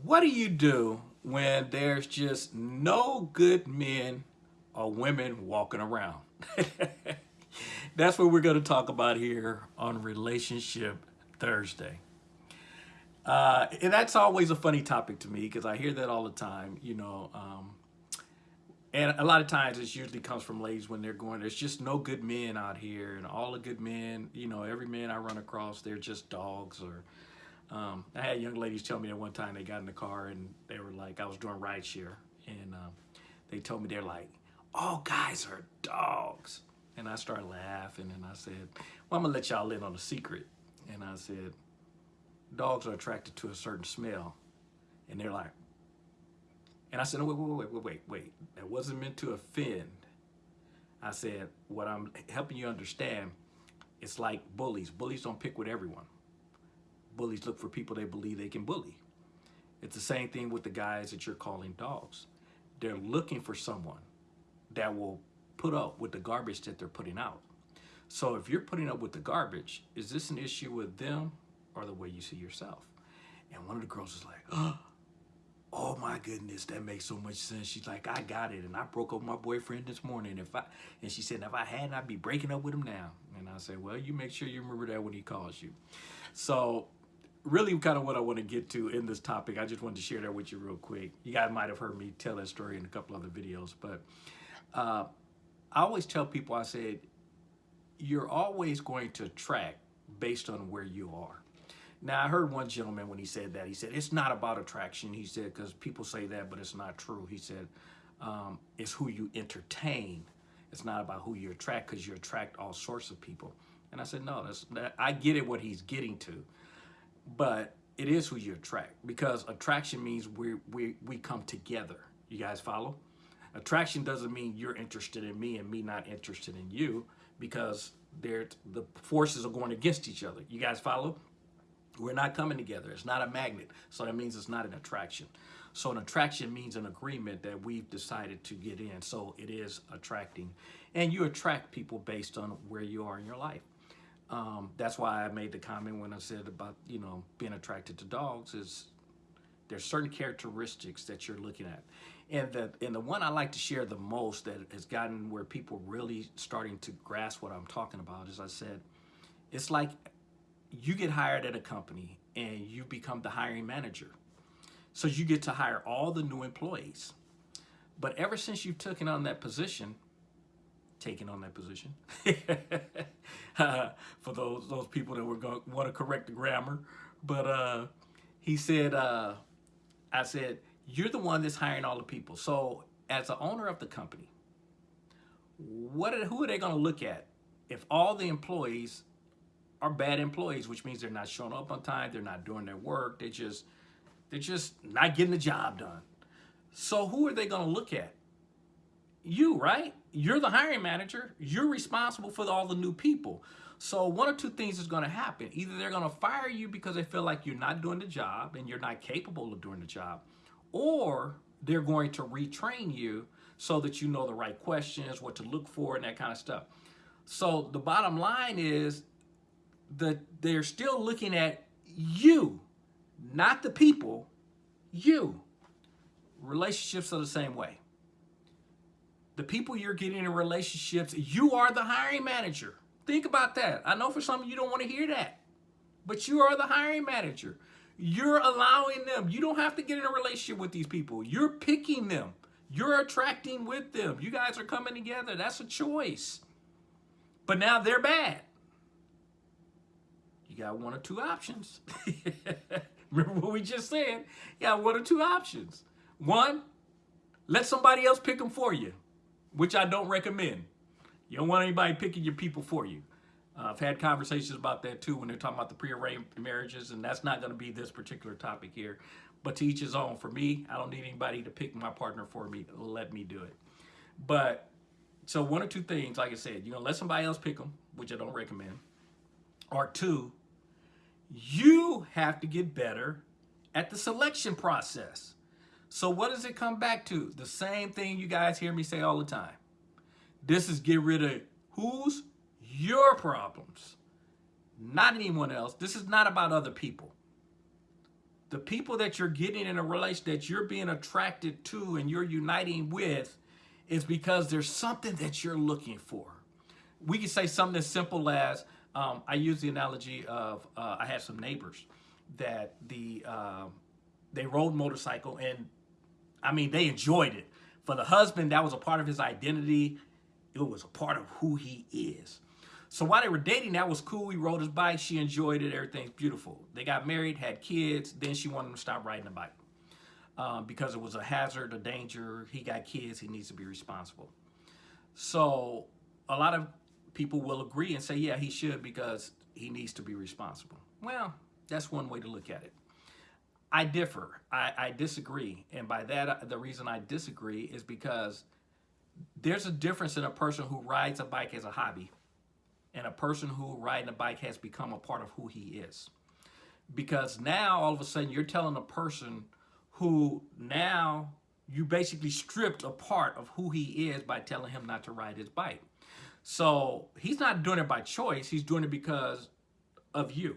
What do you do when there's just no good men or women walking around? That's what we're going to talk about here on Relationship Thursday. Uh, and that's always a funny topic to me because I hear that all the time, you know. Um, and a lot of times it usually comes from ladies when they're going, there's just no good men out here. And all the good men, you know, every man I run across, they're just dogs or um, I had young ladies tell me that one time they got in the car and they were like, I was doing rideshare, and um, they told me they're like, all guys are dogs. And I started laughing and I said, well, I'm gonna let y'all in on a secret. And I said, dogs are attracted to a certain smell. And they're like, and I said, wait, wait, wait, wait, wait, wait. That wasn't meant to offend. I said, what I'm helping you understand, it's like bullies. Bullies don't pick with everyone bullies look for people they believe they can bully. It's the same thing with the guys that you're calling dogs. They're looking for someone that will put up with the garbage that they're putting out. So if you're putting up with the garbage, is this an issue with them or the way you see yourself? And one of the girls is like, oh my goodness, that makes so much sense. She's like, I got it. And I broke up with my boyfriend this morning. If I And she said, if I hadn't, I'd be breaking up with him now. And I said, well, you make sure you remember that when he calls you. So really kind of what I want to get to in this topic. I just wanted to share that with you real quick. You guys might have heard me tell that story in a couple other videos, but uh, I always tell people, I said, you're always going to track based on where you are. Now, I heard one gentleman when he said that, he said, it's not about attraction. He said, because people say that, but it's not true. He said, um, it's who you entertain. It's not about who you attract because you attract all sorts of people. And I said, no, that's, that, I get it what he's getting to but it is who you attract because attraction means we we we come together. You guys follow? Attraction doesn't mean you're interested in me and me not interested in you because they're the forces are going against each other. You guys follow? We're not coming together. It's not a magnet. So that means it's not an attraction. So an attraction means an agreement that we've decided to get in. So it is attracting. And you attract people based on where you are in your life. Um, that's why I made the comment when I said about, you know, being attracted to dogs is there's certain characteristics that you're looking at. And the, and the one I like to share the most that has gotten where people really starting to grasp what I'm talking about is I said, it's like you get hired at a company and you become the hiring manager. So you get to hire all the new employees. But ever since you've taken on that position, taking on that position. uh, for those those people that were going want to correct the grammar, but uh, he said, uh, I said, you're the one that's hiring all the people. So as the owner of the company, what are, who are they going to look at if all the employees are bad employees, which means they're not showing up on time, they're not doing their work, they just they're just not getting the job done. So who are they going to look at? You, right? You're the hiring manager. You're responsible for all the new people. So one or two things is going to happen. Either they're going to fire you because they feel like you're not doing the job and you're not capable of doing the job, or they're going to retrain you so that you know the right questions, what to look for, and that kind of stuff. So the bottom line is that they're still looking at you, not the people, you. Relationships are the same way the people you're getting in relationships, you are the hiring manager. Think about that. I know for some of you don't want to hear that, but you are the hiring manager. You're allowing them. You don't have to get in a relationship with these people. You're picking them. You're attracting with them. You guys are coming together. That's a choice. But now they're bad. You got one or two options. Remember what we just said? You got one or two options. One, let somebody else pick them for you which I don't recommend. You don't want anybody picking your people for you. Uh, I've had conversations about that too when they're talking about the pre-arranged marriages, and that's not going to be this particular topic here. But to each his own. For me, I don't need anybody to pick my partner for me. Let me do it. But so one or two things, like I said, you're going to let somebody else pick them, which I don't recommend. Or two, you have to get better at the selection process. So what does it come back to? The same thing you guys hear me say all the time. This is get rid of who's your problems, not anyone else. This is not about other people. the people that you're getting in a relation that you're being attracted to and you're uniting with is because there's something that you're looking for. We can say something as simple as um, I use the analogy of uh, I had some neighbors that the uh, they rode motorcycle and I mean they enjoyed it. For the husband, that was a part of his identity. It was a part of who he is. So while they were dating, that was cool. He rode his bike. She enjoyed it. Everything's beautiful. They got married, had kids. Then she wanted him to stop riding the bike um, because it was a hazard, a danger. He got kids. He needs to be responsible. So a lot of people will agree and say, yeah, he should because he needs to be responsible. Well, that's one way to look at it. I differ. I, I disagree. And by that, uh, the reason I disagree is because there's a difference in a person who rides a bike as a hobby and a person who riding a bike has become a part of who he is. Because now all of a sudden you're telling a person who now you basically stripped a part of who he is by telling him not to ride his bike. So he's not doing it by choice, he's doing it because of you.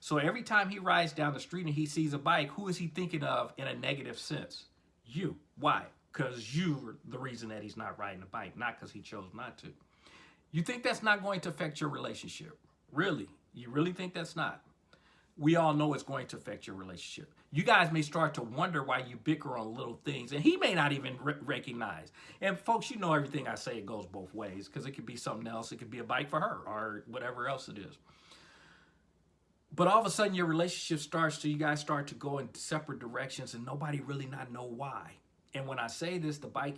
So every time he rides down the street and he sees a bike, who is he thinking of in a negative sense? You. Why? Because you're the reason that he's not riding a bike, not because he chose not to. You think that's not going to affect your relationship? Really? You really think that's not? We all know it's going to affect your relationship. You guys may start to wonder why you bicker on little things, and he may not even re recognize. And folks, you know everything I say it goes both ways because it could be something else. It could be a bike for her or whatever else it is. But all of a sudden, your relationship starts to, you guys start to go in separate directions, and nobody really not know why. And when I say this, the bike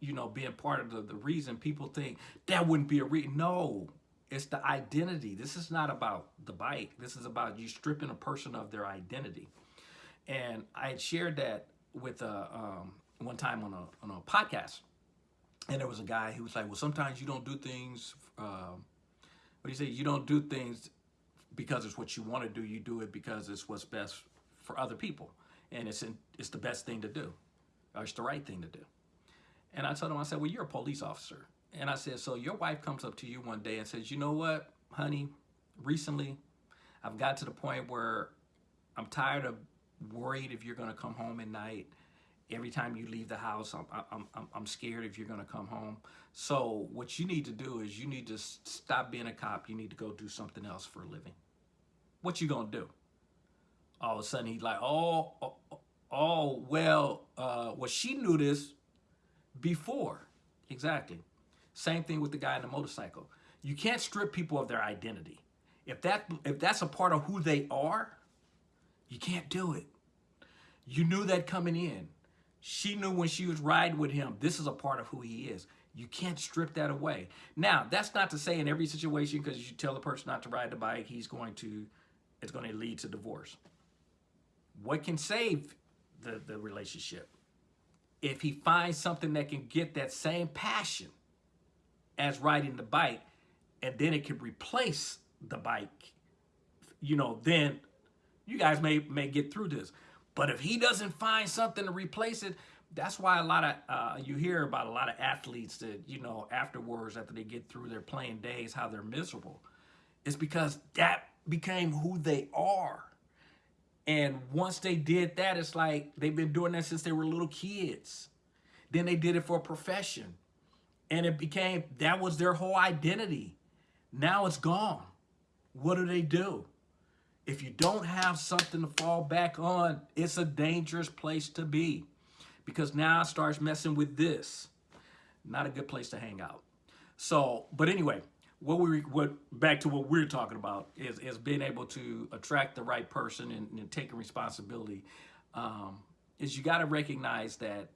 you know, being part of the, the reason people think that wouldn't be a reason. No, it's the identity. This is not about the bike. This is about you stripping a person of their identity. And I had shared that with a, um, one time on a, on a podcast. And there was a guy who was like, well, sometimes you don't do things, um, what do you say? You don't do things because it's what you want to do. You do it because it's what's best for other people. And it's, in, it's the best thing to do. Or it's the right thing to do. And I told him, I said, well, you're a police officer. And I said, so your wife comes up to you one day and says, you know what, honey, recently I've got to the point where I'm tired of worried if you're going to come home at night. Every time you leave the house, I'm, I'm, I'm, I'm scared if you're going to come home. So what you need to do is you need to stop being a cop. You need to go do something else for a living. What you to do? All of a sudden, he's like, oh, oh, oh well, uh, well, she knew this before. Exactly. Same thing with the guy in the motorcycle. You can't strip people of their identity. If that if that's a part of who they are, you can't do it. You knew that coming in. She knew when she was riding with him, this is a part of who he is. You can't strip that away. Now, that's not to say in every situation, because you tell the person not to ride the bike, he's going to, it's going to lead to divorce. What can save the, the relationship? if he finds something that can get that same passion as riding the bike, and then it can replace the bike, you know, then you guys may, may get through this. But if he doesn't find something to replace it, that's why a lot of, uh, you hear about a lot of athletes that, you know, afterwards, after they get through their playing days, how they're miserable. It's because that became who they are. And once they did that, it's like they've been doing that since they were little kids. Then they did it for a profession. And it became, that was their whole identity. Now it's gone. What do they do? If you don't have something to fall back on, it's a dangerous place to be. Because now it starts messing with this. Not a good place to hang out. So, but anyway, what we what back to what we're talking about is is being able to attract the right person and, and taking responsibility. Um, is you got to recognize that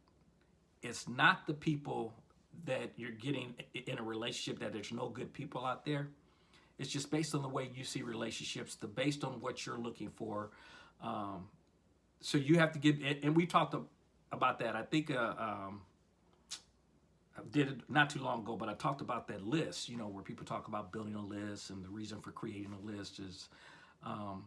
it's not the people that you're getting in a relationship that there's no good people out there. It's just based on the way you see relationships, the based on what you're looking for. Um, so you have to get, and we talked about that. I think uh, um, I did it not too long ago, but I talked about that list, you know, where people talk about building a list and the reason for creating a list is, um,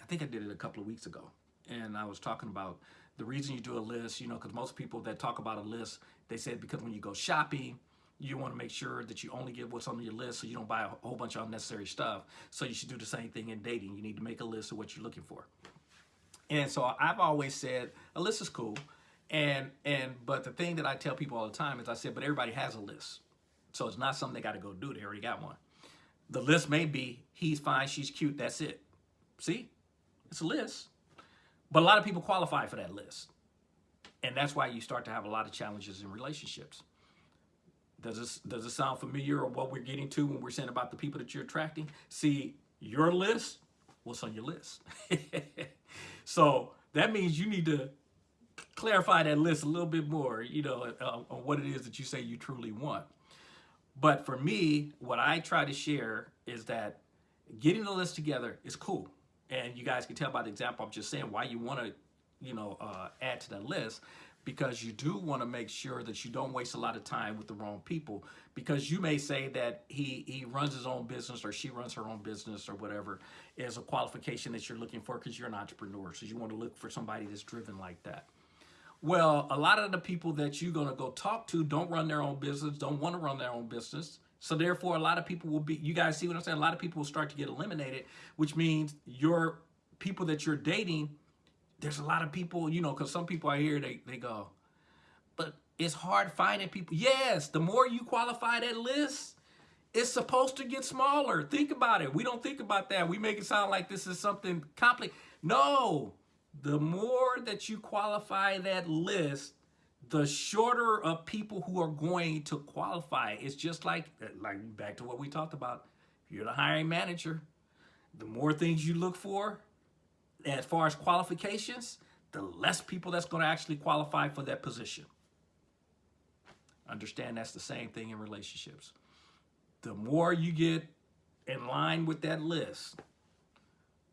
I think I did it a couple of weeks ago. And I was talking about the reason you do a list, you know, because most people that talk about a list, they said because when you go shopping, you want to make sure that you only get what's on your list so you don't buy a whole bunch of unnecessary stuff. So you should do the same thing in dating. You need to make a list of what you're looking for. And so I've always said a list is cool. And and but the thing that I tell people all the time is I said, but everybody has a list. So it's not something they got to go do. They already got one. The list may be he's fine, she's cute, that's it. See? It's a list. But a lot of people qualify for that list. And that's why you start to have a lot of challenges in relationships. Does this does it sound familiar or what we're getting to when we're saying about the people that you're attracting? See, your list, what's on your list? so that means you need to clarify that list a little bit more, you know, uh, on what it is that you say you truly want. But for me, what I try to share is that getting the list together is cool. And you guys can tell by the example I'm just saying why you want to, you know, uh, add to that list because you do want to make sure that you don't waste a lot of time with the wrong people because you may say that he he runs his own business or she runs her own business or whatever is a qualification that you're looking for because you're an entrepreneur so you want to look for somebody that's driven like that well a lot of the people that you're going to go talk to don't run their own business don't want to run their own business so therefore a lot of people will be you guys see what i'm saying a lot of people will start to get eliminated which means your people that you're dating there's a lot of people, you know, because some people I hear, they, they go, but it's hard finding people. Yes, the more you qualify that list, it's supposed to get smaller. Think about it. We don't think about that. We make it sound like this is something complicated. No, the more that you qualify that list, the shorter of people who are going to qualify. It's just like, like back to what we talked about. If you're the hiring manager, the more things you look for, as far as qualifications, the less people that's going to actually qualify for that position. Understand that's the same thing in relationships. The more you get in line with that list,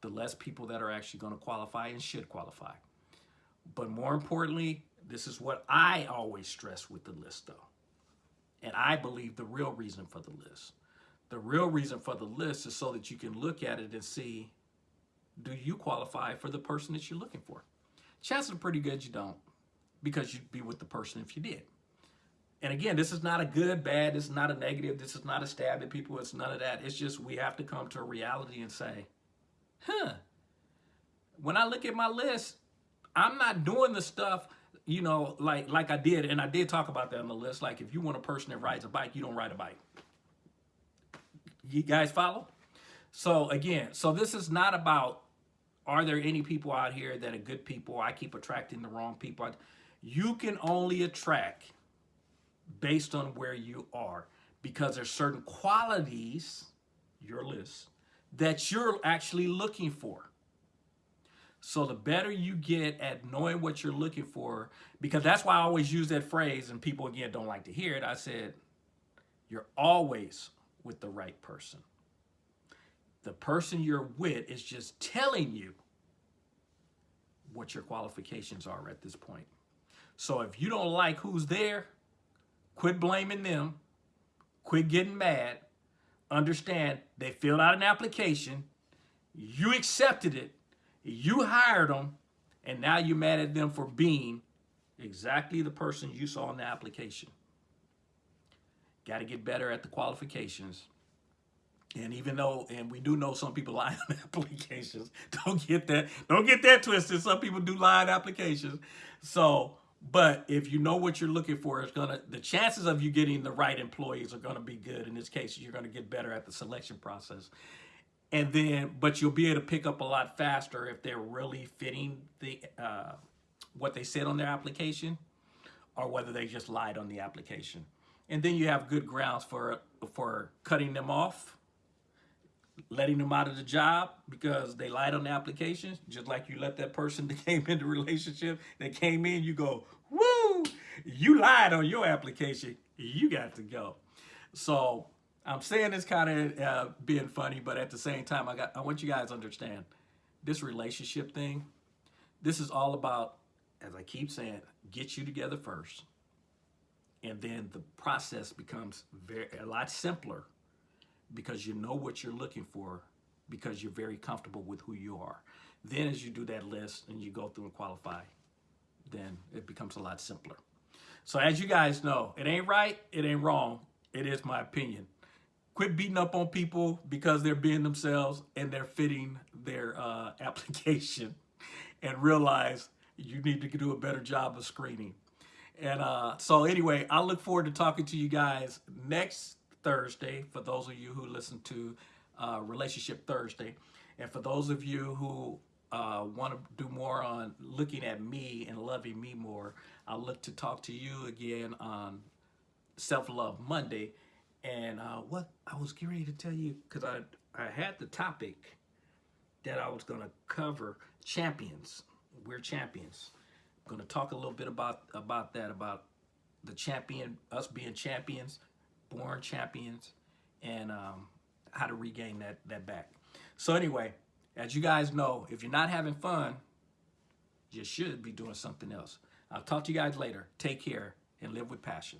the less people that are actually going to qualify and should qualify. But more importantly, this is what I always stress with the list though. And I believe the real reason for the list. The real reason for the list is so that you can look at it and see do you qualify for the person that you're looking for? Chances are pretty good you don't because you'd be with the person if you did. And again, this is not a good, bad, this is not a negative, this is not a stab at people, it's none of that. It's just we have to come to a reality and say, huh, when I look at my list, I'm not doing the stuff, you know, like like I did, and I did talk about that on the list. Like if you want a person that rides a bike, you don't ride a bike. You guys follow? So again, so this is not about are there any people out here that are good people? I keep attracting the wrong people. You can only attract based on where you are because there's certain qualities, your list, that you're actually looking for. So the better you get at knowing what you're looking for, because that's why I always use that phrase, and people again don't like to hear it. I said, you're always with the right person. The person you're with is just telling you what your qualifications are at this point. So if you don't like who's there, quit blaming them, quit getting mad, understand they filled out an application, you accepted it, you hired them, and now you're mad at them for being exactly the person you saw in the application. Got to get better at the qualifications and even though, and we do know some people lie on applications, don't get that, don't get that twisted. Some people do lie on applications. So, but if you know what you're looking for, it's gonna the chances of you getting the right employees are gonna be good. In this case, you're gonna get better at the selection process. And then, but you'll be able to pick up a lot faster if they're really fitting the uh, what they said on their application, or whether they just lied on the application. And then you have good grounds for for cutting them off letting them out of the job because they lied on the application, just like you let that person that came into relationship that came in, you go, woo, you lied on your application, you got to go. So I'm saying this kind of uh, being funny, but at the same time, I got I want you guys to understand this relationship thing. This is all about, as I keep saying, get you together first. And then the process becomes very a lot simpler because you know what you're looking for because you're very comfortable with who you are. Then as you do that list and you go through and qualify, then it becomes a lot simpler. So as you guys know, it ain't right, it ain't wrong. It is my opinion. Quit beating up on people because they're being themselves and they're fitting their uh, application. and realize you need to do a better job of screening. And uh, so anyway, I look forward to talking to you guys next Thursday for those of you who listen to uh, Relationship Thursday. And for those of you who uh, want to do more on looking at me and loving me more, I'll look to talk to you again on Self Love Monday. And uh, what I was getting ready to tell you, because I, I had the topic that I was going to cover champions. We're champions. I'm going to talk a little bit about, about that, about the champion, us being champions, born champions, and um, how to regain that, that back. So anyway, as you guys know, if you're not having fun, you should be doing something else. I'll talk to you guys later. Take care and live with passion.